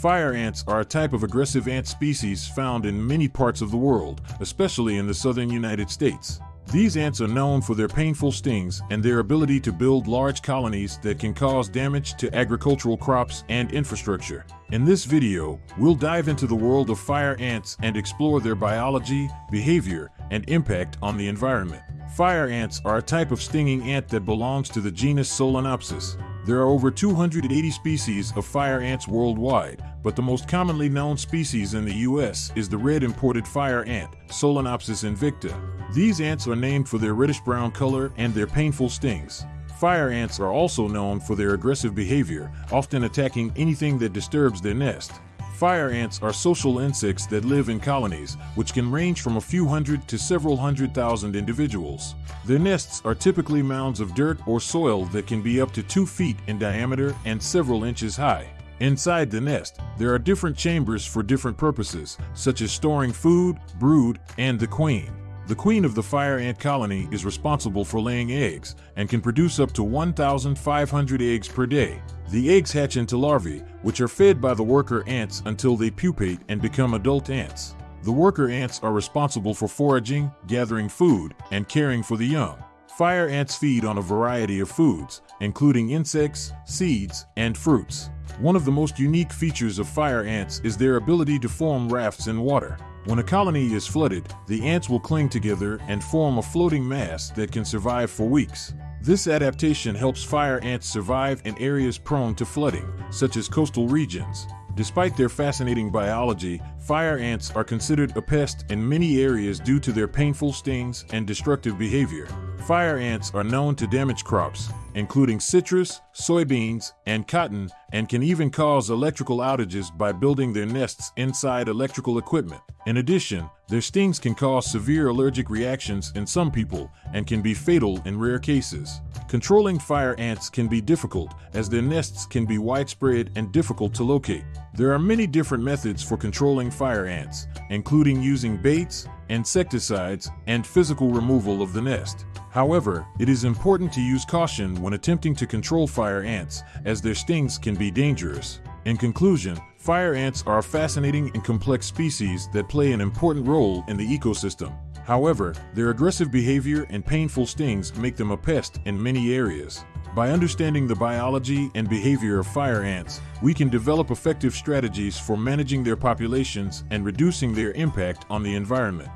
Fire ants are a type of aggressive ant species found in many parts of the world, especially in the southern United States. These ants are known for their painful stings and their ability to build large colonies that can cause damage to agricultural crops and infrastructure. In this video, we'll dive into the world of fire ants and explore their biology, behavior, and impact on the environment. Fire ants are a type of stinging ant that belongs to the genus Solenopsis. There are over 280 species of fire ants worldwide, but the most commonly known species in the U.S. is the red imported fire ant, Solenopsis invicta. These ants are named for their reddish-brown color and their painful stings. Fire ants are also known for their aggressive behavior, often attacking anything that disturbs their nest. Fire ants are social insects that live in colonies, which can range from a few hundred to several hundred thousand individuals. Their nests are typically mounds of dirt or soil that can be up to two feet in diameter and several inches high. Inside the nest, there are different chambers for different purposes, such as storing food, brood, and the queen. The queen of the fire ant colony is responsible for laying eggs and can produce up to 1,500 eggs per day. The eggs hatch into larvae, which are fed by the worker ants until they pupate and become adult ants. The worker ants are responsible for foraging, gathering food, and caring for the young. Fire ants feed on a variety of foods, including insects, seeds, and fruits. One of the most unique features of fire ants is their ability to form rafts in water. When a colony is flooded, the ants will cling together and form a floating mass that can survive for weeks. This adaptation helps fire ants survive in areas prone to flooding, such as coastal regions. Despite their fascinating biology, fire ants are considered a pest in many areas due to their painful stings and destructive behavior. Fire ants are known to damage crops, including citrus, soybeans, and cotton, and can even cause electrical outages by building their nests inside electrical equipment. In addition, their stings can cause severe allergic reactions in some people and can be fatal in rare cases. Controlling fire ants can be difficult as their nests can be widespread and difficult to locate. There are many different methods for controlling fire ants, including using baits, insecticides, and physical removal of the nest. However, it is important to use caution when attempting to control fire ants, as their stings can be dangerous. In conclusion, fire ants are a fascinating and complex species that play an important role in the ecosystem. However, their aggressive behavior and painful stings make them a pest in many areas. By understanding the biology and behavior of fire ants, we can develop effective strategies for managing their populations and reducing their impact on the environment.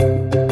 Thank you.